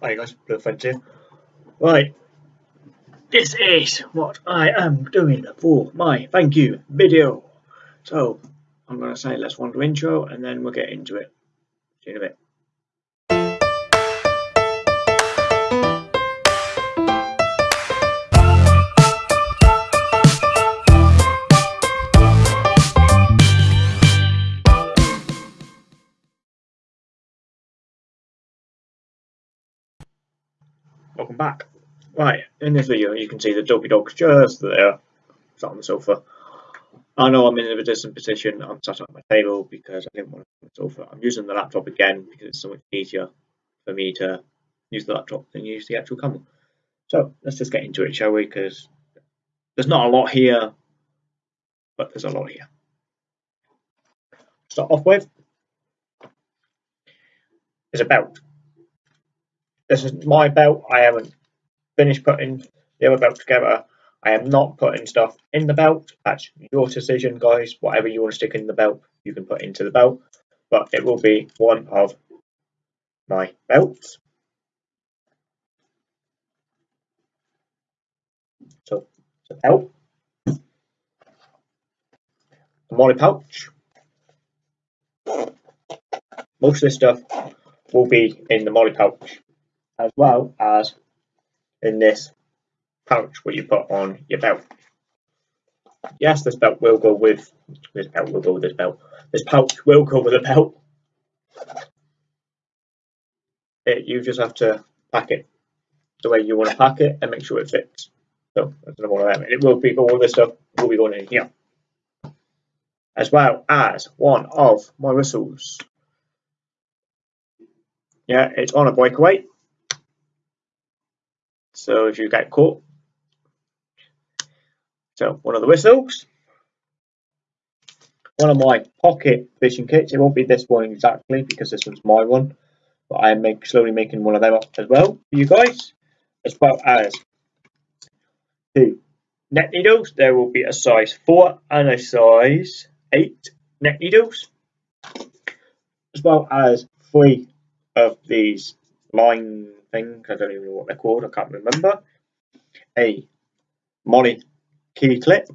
Hi guys, Blue here. Right, this is what I am doing for my thank you video. So, I'm going to say let's want to intro and then we'll get into it. See you in a bit. Welcome back. Right, in this video you can see the dopey dog's just there, sat on the sofa. I know I'm in a distant position, I'm sat at my table because I didn't want to sit on the sofa. I'm using the laptop again because it's so much easier for me to use the laptop than use the actual camera. So let's just get into it, shall we? Because there's not a lot here, but there's a lot here. Start off with is a belt. This is my belt. I haven't finished putting the other belt together. I am not putting stuff in the belt. That's your decision, guys. Whatever you want to stick in the belt, you can put into the belt. But it will be one of my belts. So, it's belt. A MOLLE pouch. Most of this stuff will be in the MOLLE pouch as well as in this pouch what you put on your belt. Yes, this belt will go with this belt will go with this belt. This pouch will go with the belt. It, you just have to pack it the way you want to pack it and make sure it fits. So that's another one of them. it will be all this stuff will be going in here. As well as one of my whistles. Yeah, it's on a breakaway. So if you get caught, so one of the whistles, one of my pocket fishing kits. It won't be this one exactly because this one's my one, but I am make, slowly making one of them up as well for you guys, as well as two net needles. There will be a size four and a size eight net needles, as well as three of these line thing. I don't even know what they're called. I can't remember. A MOLLE key clip.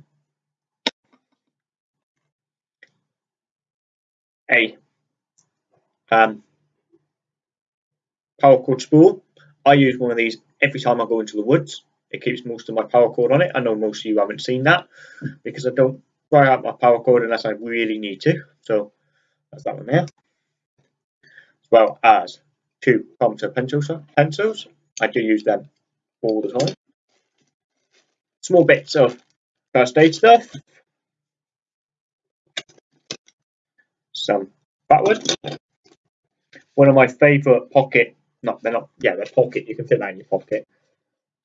A um, paracord spool. I use one of these every time I go into the woods. It keeps most of my paracord on it. I know most of you haven't seen that because I don't dry out my paracord unless I really need to. So that's that one there. As well as two Palmetto pencils. pencils. I do use them all the time. Small bits of first aid stuff. Some backwards. One of my favourite pocket, not they're not, yeah, they're pocket, you can fit that in your pocket.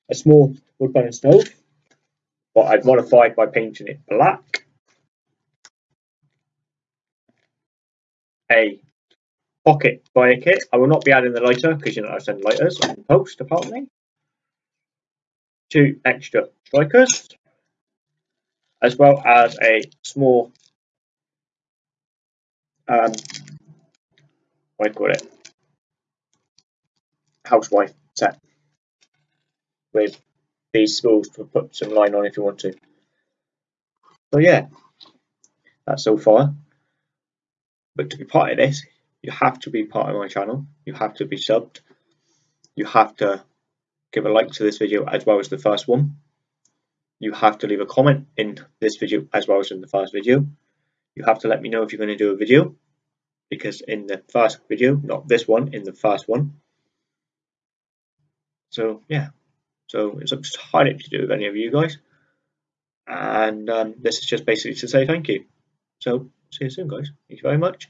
A small wood burning stove, but I've modified by painting it black. A pocket fire kit. I will not be adding the lighter because you know I send lighters on post apparently. Two extra strikers, as well as a small um, what do you call it? Housewife set with these spools to put some line on if you want to. So yeah, that's so far. But to be part of this, you have to be part of my channel. You have to be subbed. You have to give a like to this video as well as the first one. You have to leave a comment in this video as well as in the first video. You have to let me know if you're going to do a video because in the first video, not this one, in the first one. So yeah, so it's up to entirely to do with any of you guys. And um, this is just basically to say thank you. So see you soon guys. Thank you very much.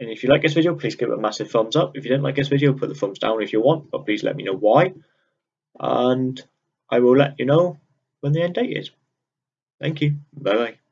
And if you like this video, please give it a massive thumbs up. If you didn't like this video, put the thumbs down if you want, but please let me know why. And I will let you know when the end date is. Thank you. Bye bye.